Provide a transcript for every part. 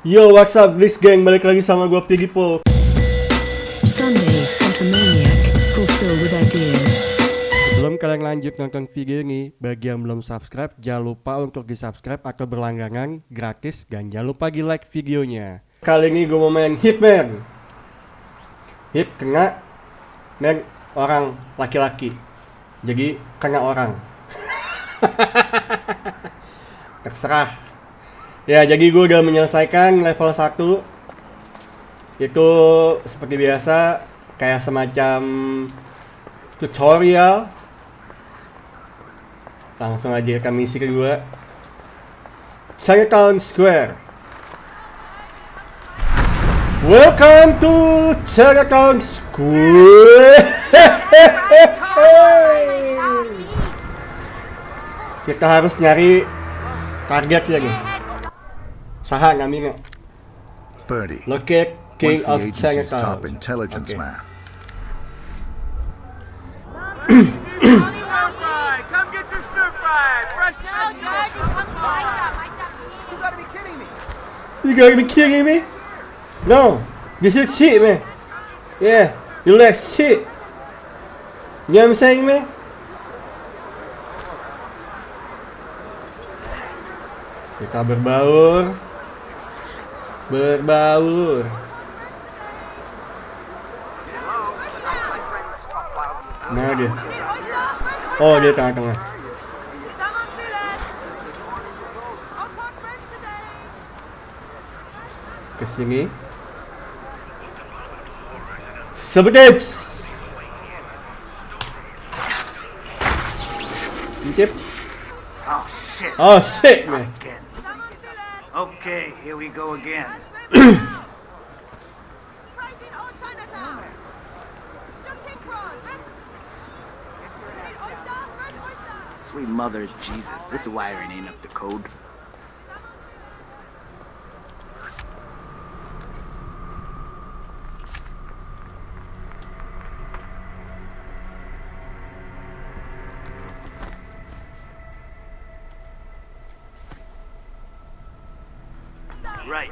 Yo, what's up, Blitz Gang? Balik lagi sama gue Piggy ideas. Sebelum kalian lanjut nonton video ini, bagi yang belum subscribe, jangan lupa untuk di subscribe atau berlangganan gratis dan jangan lupa di like videonya. Kali ini gue mau main Hitman. Hit kena man orang laki-laki. Jadi kena orang. Terserah. Ya, jadi gue udah menyelesaikan level 1 Itu seperti biasa Kayak semacam tutorial. Langsung aja ke misi kedua Chinatown Square. Welcome to Chinatown Square. Kita harus nyari targetnya nih Sahang, I mean it. Birdie. Look at King Once the of agency's top intelligence okay. man. you gotta be kidding me? No. This is shit, man. Yeah. You like shit. You know what I'm saying, man? Kita berbaur. Berbaur. Mana dia? Oh, dia tengah-tengah. Ke sini. Intip. Oh shit. Oh shit, man. Okay, here we go again. Sweet mother of Jesus, this is wiring ain't up to code. Right,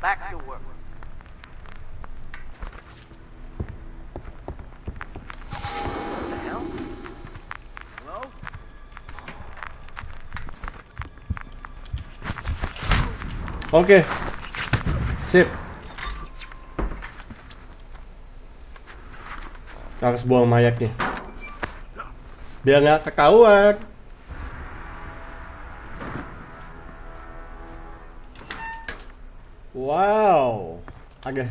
back to work. Oke. Sip. Harus buang mayatnya. Biar nggak ketahuan. Wow. Okay.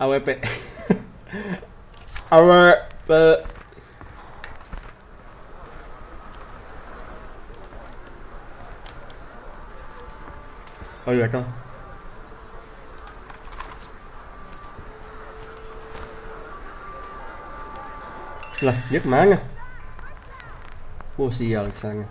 Our AWP, uh, Ở được không? Là nhấc má nha. Vô xì giờ là nha.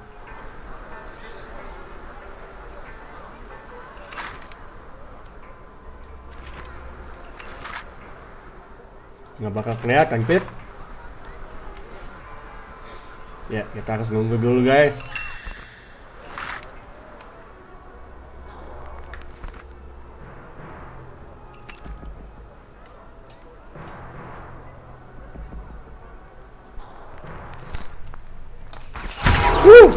Nggak bakal kelihatan, Pit. Ya, kita harus nunggu dulu, guys. Wuh.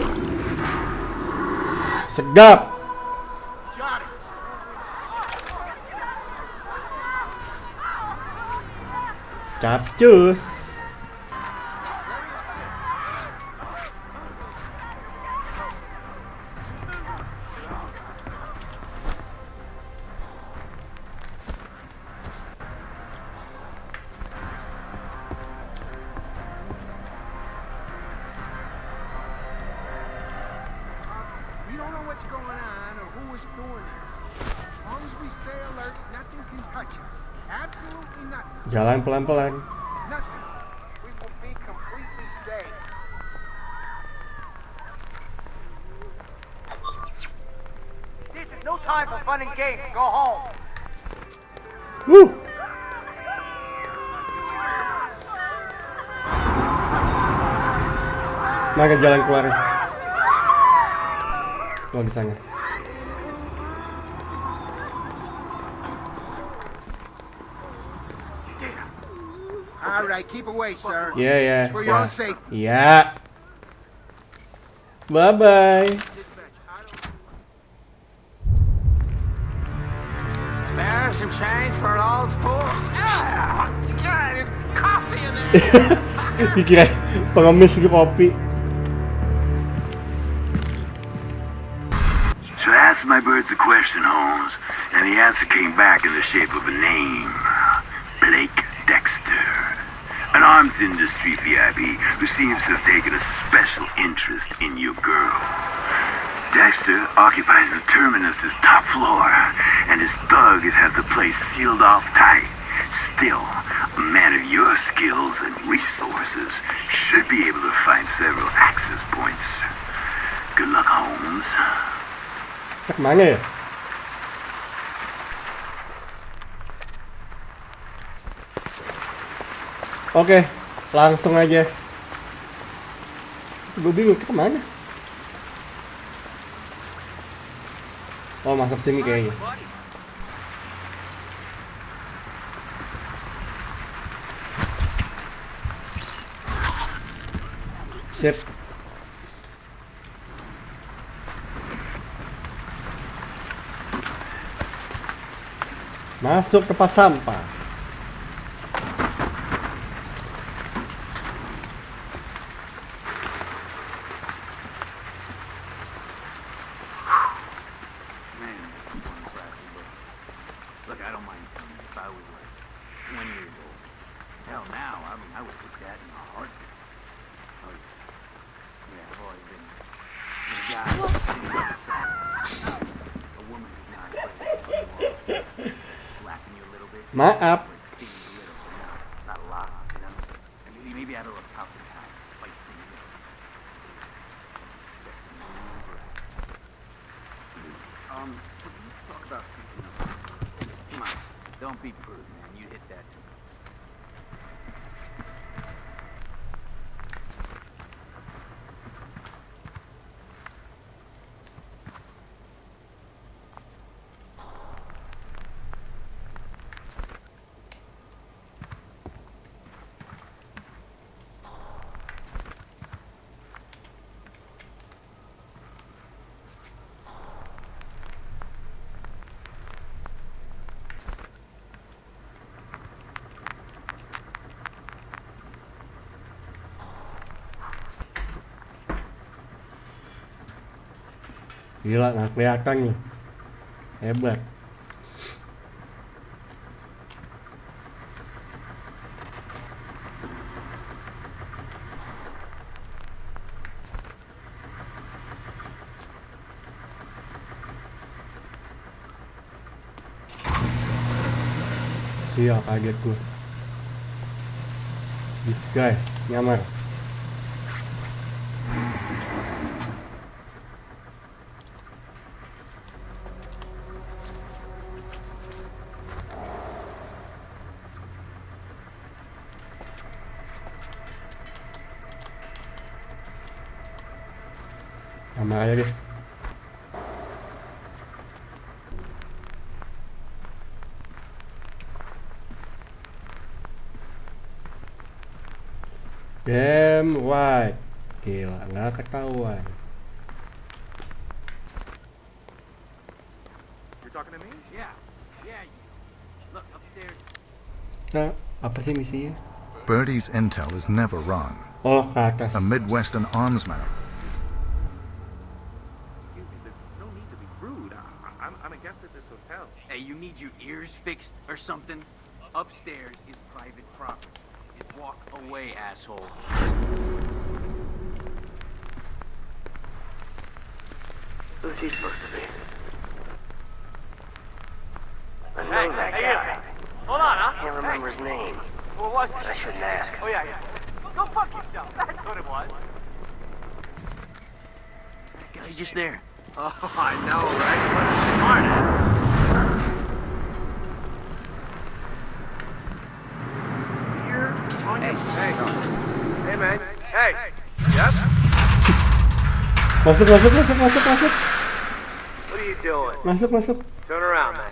Sedap. Nothing. Jalan pelan-pelan. time for fun and games. Go home. Woo! Nah, jalan keluar. Ya. Kalau bisa nggak? Alright, keep away, sir. Yeah, yeah. Yeah. Bye bye. Some change for an old fool? Ah, yeah, there's coffee in there. Dikira pengemis di kopi. So I asked my birds a question, Holmes, and the answer came back in the shape of a name. Blake Dexter. An arms industry VIP who seems to have taken a special interest in your girl. Dexter occupies the Terminus's top floor, and his thugs have the place sealed off tight. Still, a man of your skills and resources should be able to find several access points. Good luck, Holmes. Kemana ya? Oke, langsung aja. Gue bingung kita kemana? Oh masuk sini kayaknya. Sip. Masuk tempat sampah. my app Gila nggak kelihatan loh. Hebat. Sial kaget gue. This guy. Nyamar Game wide. Gila, nggak ketahuan. Nah, apa sih misinya? Birdie's intel is never wrong. Oh, ke atas. A Midwestern arms hotel. Hey, you need your ears fixed or something? Upstairs is private property. Just walk away, asshole. Who's he supposed to be? I know Hey, that hey, guy. hey. Hold on, huh? Can't remember his name. What was it? I shouldn't ask. Oh, yeah, yeah. Go fuck yourself. That's what it was. Guy just there. Oh, I know, right? What a smartass. Masuk, masuk, masuk, masuk, masuk. What are you doing? Masuk, masuk. Turn around, man.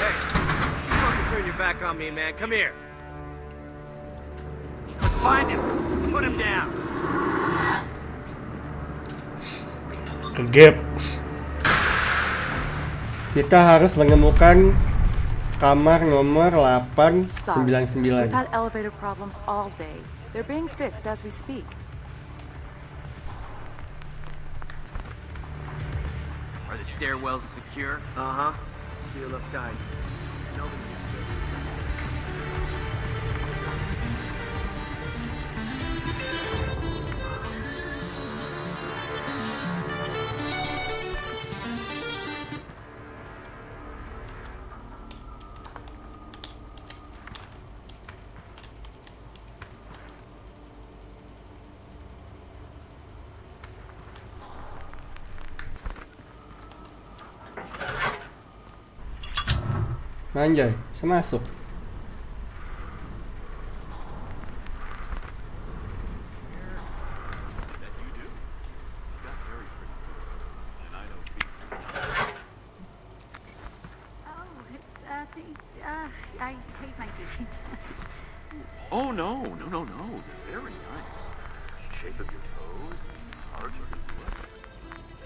hey, you fucking back on me, man. Come here. Let's find him. Put him down. Ke gap. Kita harus menemukan kamar nomor Sorry. 899. We've had elevator problems all day. They're being fixed as we speak. Are the stairwells secure? Uh huh. Seal up tight. Nobody used to. Anjay, masuk. Oh, no, no, no, no. They're very nice. Shape of your toes.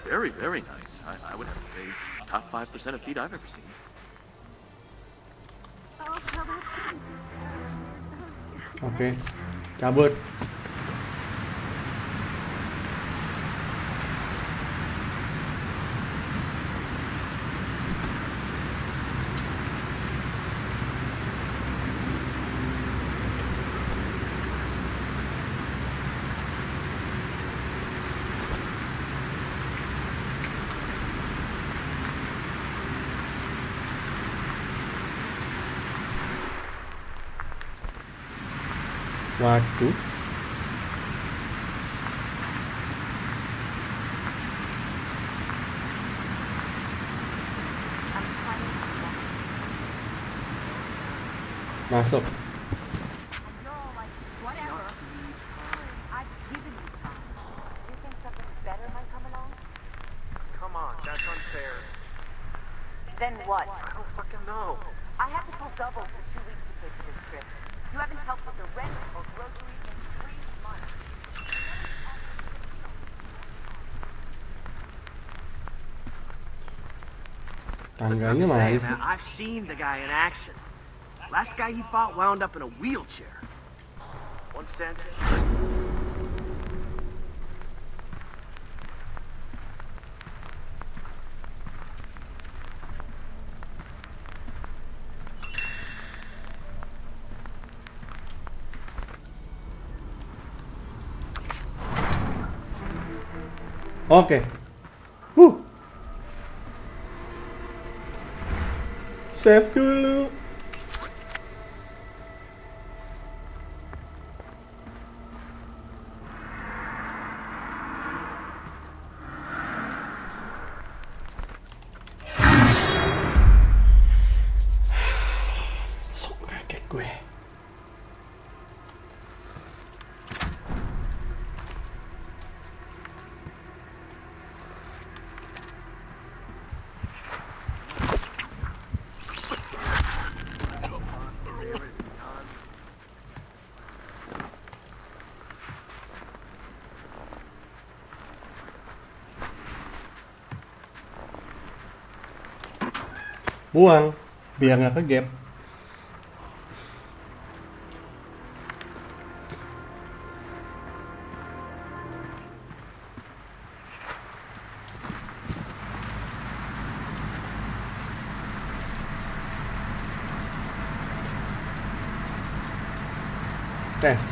Very, very nice. I, I would have to say top five percent of feet I've ever seen. Oke, cabut. Waduh. Masuk. Tangganya Nothing to mana say, man. I've seen the guy in action. Last guy he fought wound up in a wheelchair. One cent. Oke. Huh. Steph. Buang biar nggak ke gap. Tes.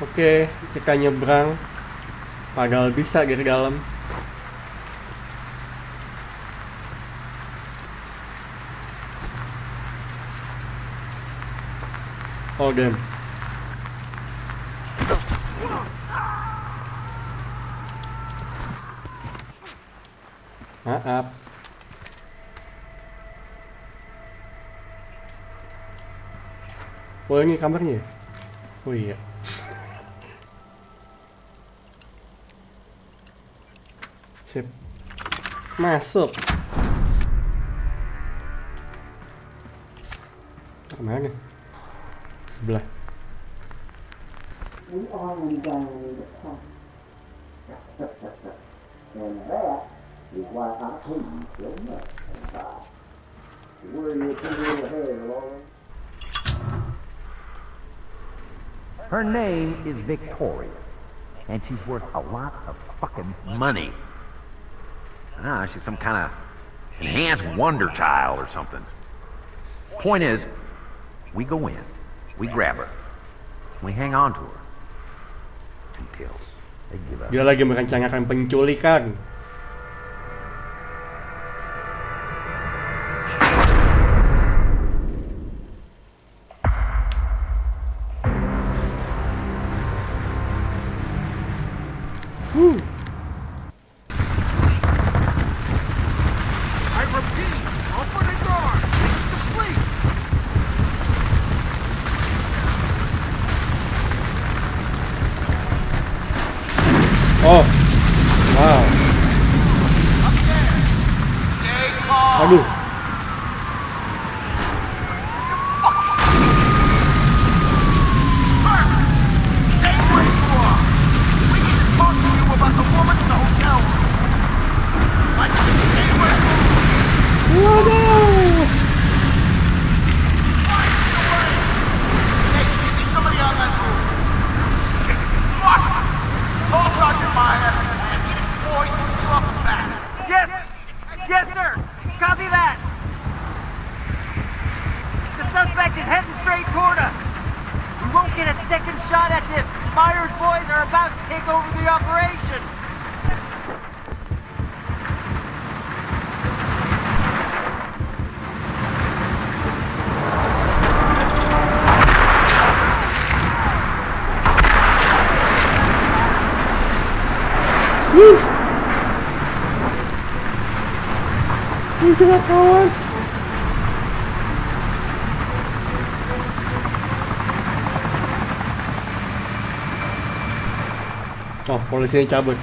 Oke, kita nyebrang. Padahal bisa dari dalam. Oh, damn. Maaf. Oh ini kamarnya? ya? Oh iya. Sip. Masuk. Kemana? Sebelah. We already done the talk. and that is why I hate so much. inside. Where you put your head, Lauren? Her name is Victoria, and she's worth a lot of fucking money. Ah, she's some kind of enhanced wonder child or something. Point is, we go in, we grab her, we hang on to her. Details. They give up. Dia lagi merencanakan penculikan. Get a second shot at this! Myers boys are about to take over the operation! Woo. Ini sudah kawan. Oh, polisinya cabut.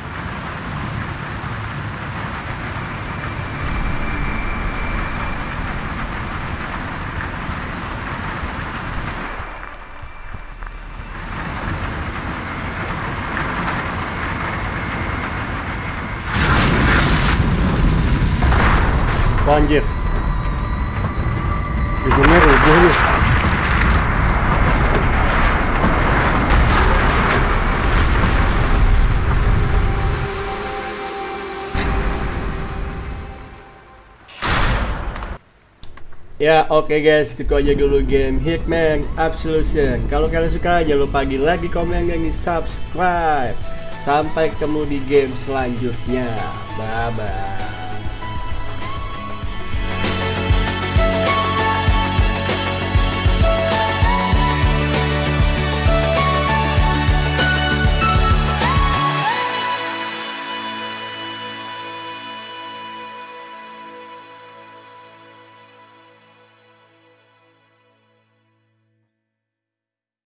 Banjir. Ya oke guys, itu aja dulu game Hitman Absolution. Kalau kalian suka jangan lupa di like, di komen, dan di subscribe. Sampai ketemu di game selanjutnya. Bye bye.